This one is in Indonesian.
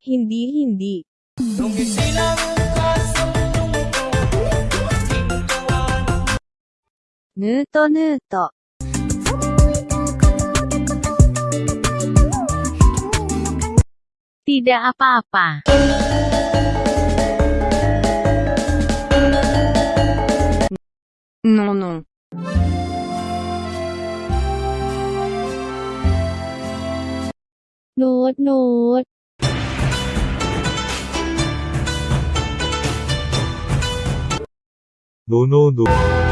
Hindi-hindi. Nuto-nuto. Tidak apa-apa. Non, non. Note, note. 노노노